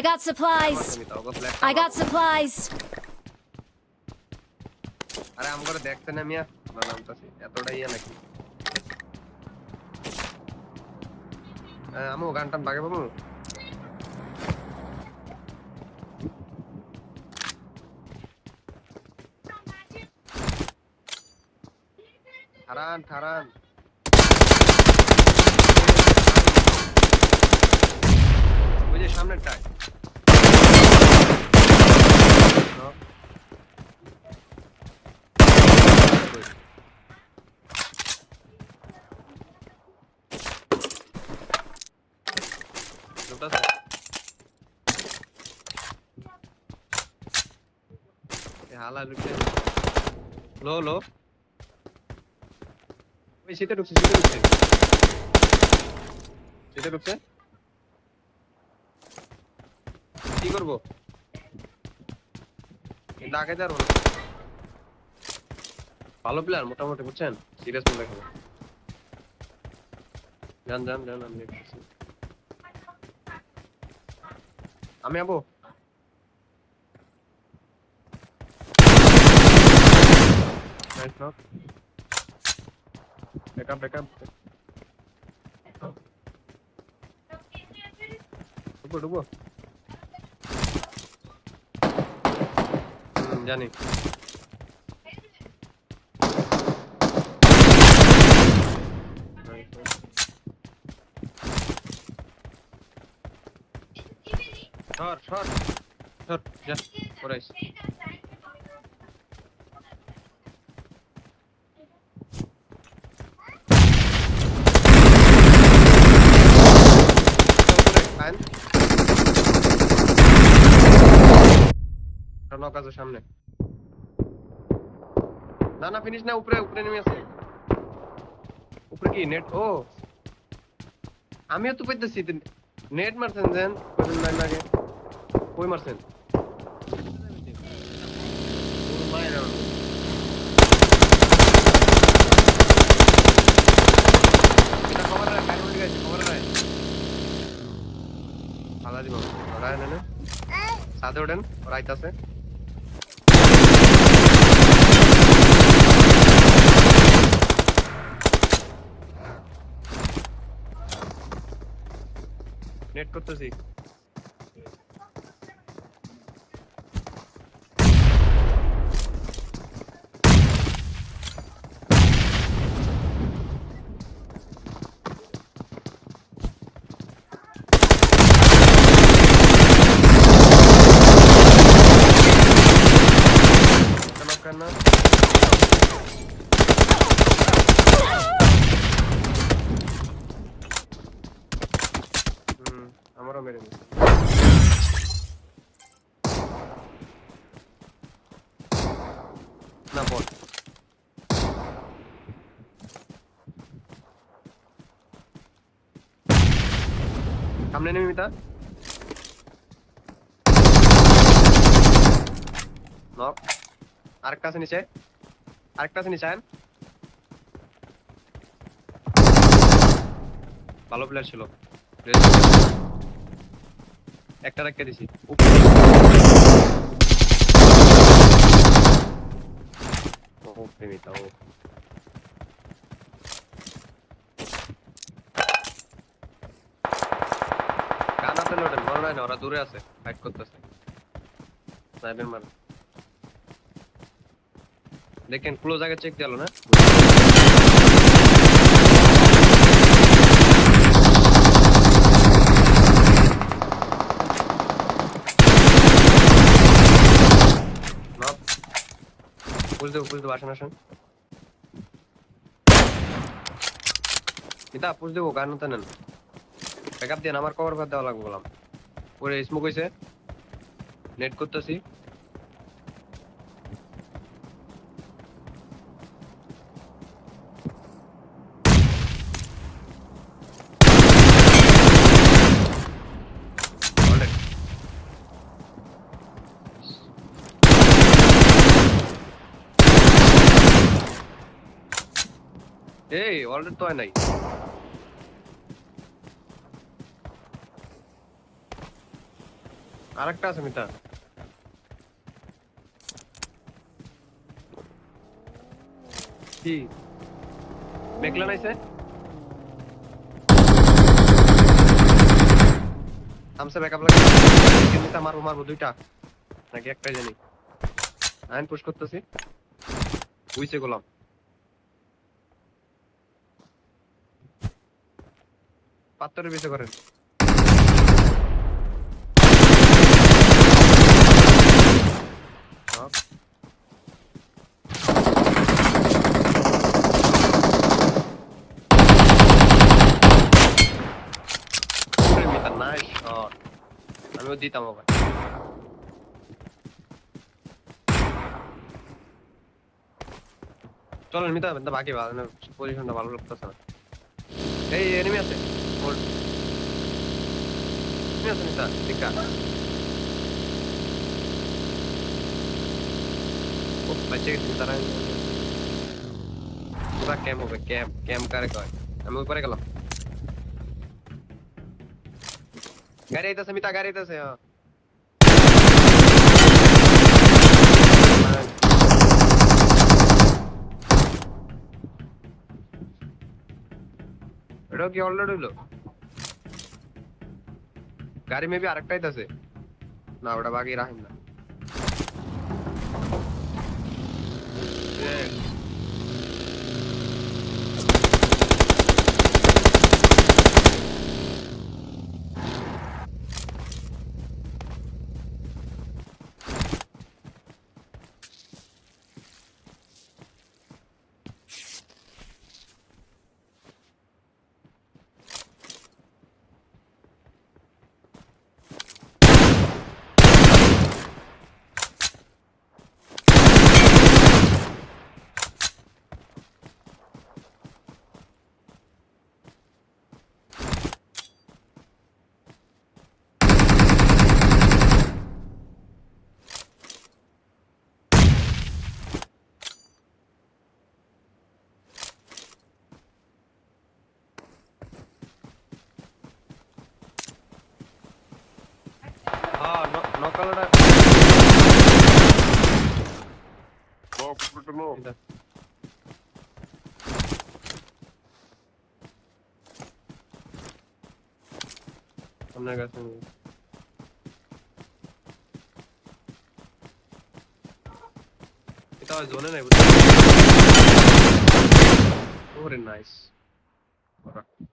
I got supplies. তুমি তো ওগো ফ্ল্যাট I got supplies. আরে আম করে দেখতে না মিয়া না নামতাছি এতটা ইয়া নাকি হ্যাঁ, আমু গান টান বাগে বাবু ঠারান ঠারান ওই যে সামনেরটায় শীতে ঢুকছে ঢুকছে কি করব ডাকে যার ভালো প্লেয়ার মোটামুটি বুঝছেন সিরিয়াস প্লেয়ার খেলে যান যান যান আমি দেখতেছি Ambil apa? Nice knock. Back up, back up. Tunggu, tunggu. Hmm, jangan ni. সর সর সর যা পরে আইস নক আছে সামনে না না ফিনিশ না উপরে উপরে নেমে আছে উপরে কি নেট ও আমিও তো পাইতেছি নেট মারছেন দেন কদিন লাইন লাগে কই মারছেন ও মায়ের আমার। এটা cover রাখ, সামনে নেমে মিতা। নক আরেকটা আছে নিচে। আরেকটা আছে নিচে। ভালো প্লেয়ার ছিল। একটা রেখে দিছি। ও প্রেমিতা ও কানাতে লোডেন মনে হয় না ওরা দূরে আছে ফাইট করতেছে স্নাইপার মার দেখেন ক্লোজ আগে চেক দিলো না Knock. পুশ দেবো পুশ দেবো আসেন আসেন মিতা পুশ দেবো গান তো নেন ব্যাকআপ দেন আমার কভার করে দেওয়া লাগবে বললাম। ওরে স্মোক হয়েছে নেট করতেছি. এই অলরেডি তো হয় নাই। আরেকটা আছে মিতা। কি? মেঘলা নাইছে? আমসে ব্যাকআপ লাগে মিতা মারবো মারবো দুইটা। নাকি একটাই জানি। আইন পুশ করতেছি। বুঝছে গোলাম। পাত্তরের বেঁচে করেন। আমিও দিতাম আবার চলেন মিতা কিন্তু বাকি ভালো পজিশনটা ভালো লাগতেছে না। এই এনিমি আছে। Enemy আছে ও গেছে তারা ক্যাম্প হবে ক্যাম্প ক্যাম্প কারে কয়? আমি উপরে গেলাম। గారి అయితే సమిత గారి అయితే ఎడోకి ఆల్రెడీ లో గారి మేబీ అరెక్ట్ అవుతుంది నా ఆవిడ బాగా రాహిందా ಬಿಟ್ಟನು Naga sini. Kita zone naik. Oh, very nice. Alright.